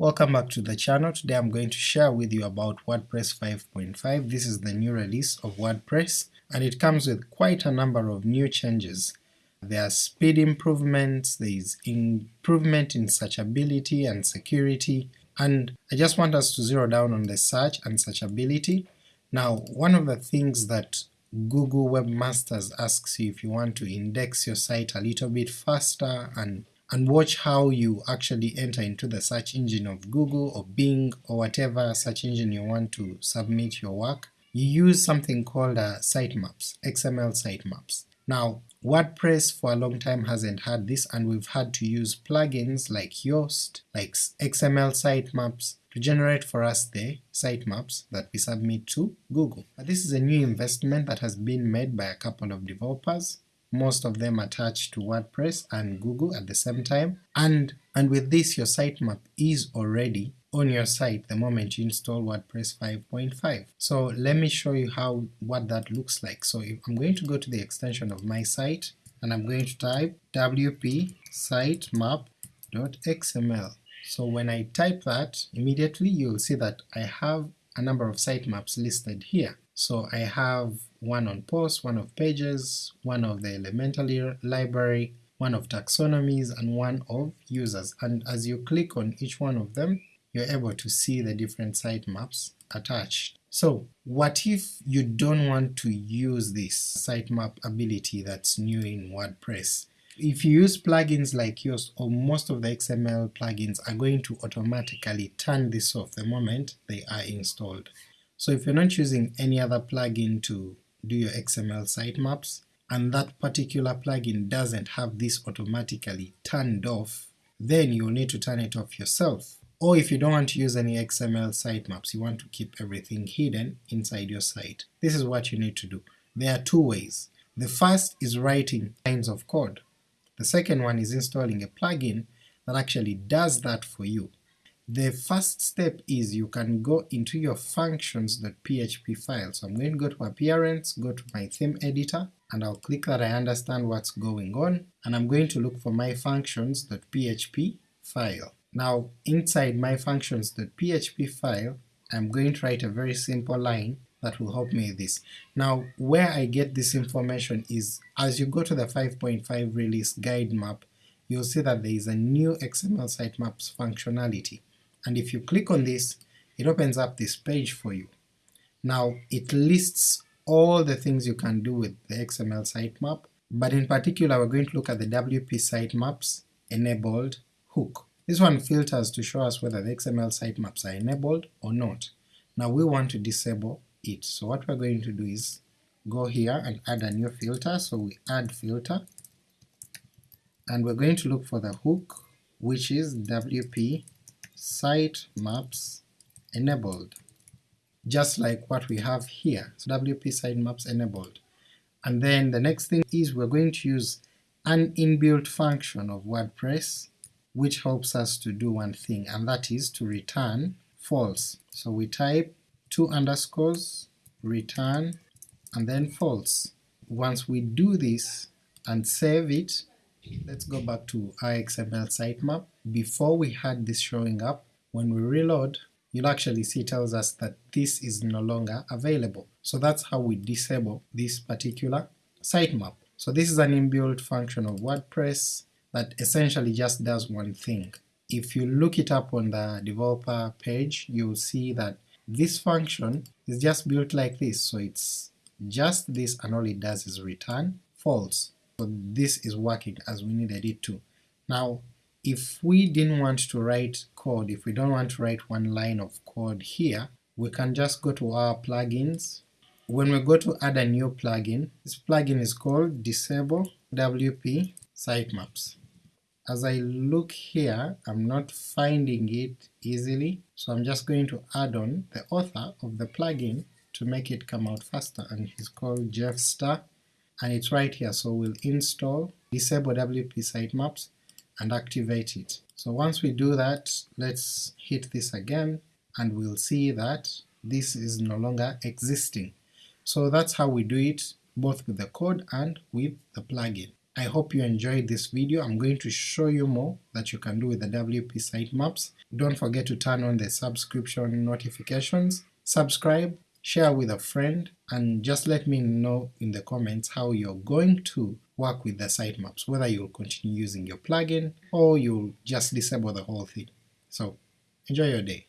Welcome back to the channel. Today I'm going to share with you about WordPress 5.5. This is the new release of WordPress and it comes with quite a number of new changes. There are speed improvements, there is improvement in searchability and security, and I just want us to zero down on the search and searchability. Now one of the things that Google Webmasters asks you if you want to index your site a little bit faster and and watch how you actually enter into the search engine of Google or Bing or whatever search engine you want to submit your work, you use something called uh, sitemaps, XML sitemaps. Now WordPress for a long time hasn't had this and we've had to use plugins like Yoast, like XML sitemaps to generate for us the sitemaps that we submit to Google. But this is a new investment that has been made by a couple of developers most of them attached to WordPress and Google at the same time, and, and with this your sitemap is already on your site the moment you install WordPress 5.5. So let me show you how what that looks like. So if I'm going to go to the extension of my site and I'm going to type wp sitemap.xml. So when I type that, immediately you'll see that I have a number of sitemaps listed here. So I have one on posts, one of pages, one of the Elementor library, one of taxonomies, and one of users, and as you click on each one of them, you're able to see the different sitemaps attached. So what if you don't want to use this sitemap ability that's new in WordPress? If you use plugins like Yoast or most of the XML plugins are going to automatically turn this off the moment they are installed. So if you're not using any other plugin to do your XML sitemaps, and that particular plugin doesn't have this automatically turned off, then you'll need to turn it off yourself. Or if you don't want to use any XML sitemaps, you want to keep everything hidden inside your site, this is what you need to do. There are two ways. The first is writing lines of code. The second one is installing a plugin that actually does that for you. The first step is you can go into your functions.php file. So I'm going to go to appearance, go to my theme editor, and I'll click that I understand what's going on, and I'm going to look for my functions.php file. Now inside my functions.php file, I'm going to write a very simple line that will help me with this. Now where I get this information is as you go to the 5.5 release guide map, you'll see that there is a new XML sitemaps functionality and if you click on this, it opens up this page for you. Now it lists all the things you can do with the XML sitemap, but in particular we're going to look at the WP sitemaps enabled hook. This one filters to show us whether the XML sitemaps are enabled or not. Now we want to disable it, so what we're going to do is go here and add a new filter, so we add filter, and we're going to look for the hook which is WP site maps enabled, just like what we have here, so WP site maps enabled. And then the next thing is we're going to use an inbuilt function of WordPress which helps us to do one thing, and that is to return false. So we type two underscores, return, and then false. Once we do this and save it, let's go back to XML sitemap. Before we had this showing up, when we reload, you'll actually see tells us that this is no longer available. So that's how we disable this particular sitemap. So this is an inbuilt function of WordPress that essentially just does one thing. If you look it up on the developer page, you'll see that this function is just built like this, so it's just this and all it does is return false. So this is working as we needed it to. Now if we didn't want to write code, if we don't want to write one line of code here, we can just go to our plugins. When we go to add a new plugin, this plugin is called Disable WP Sitemaps. As I look here, I'm not finding it easily, so I'm just going to add on the author of the plugin to make it come out faster, and he's called Jeff Starr, and it's right here, so we'll install Disable WP Sitemaps, and activate it. So once we do that, let's hit this again, and we'll see that this is no longer existing. So that's how we do it, both with the code and with the plugin. I hope you enjoyed this video, I'm going to show you more that you can do with the WP sitemaps, Don't forget to turn on the subscription notifications, subscribe, share with a friend, and just let me know in the comments how you're going to work with the sitemaps, whether you'll continue using your plugin or you'll just disable the whole thing. So enjoy your day.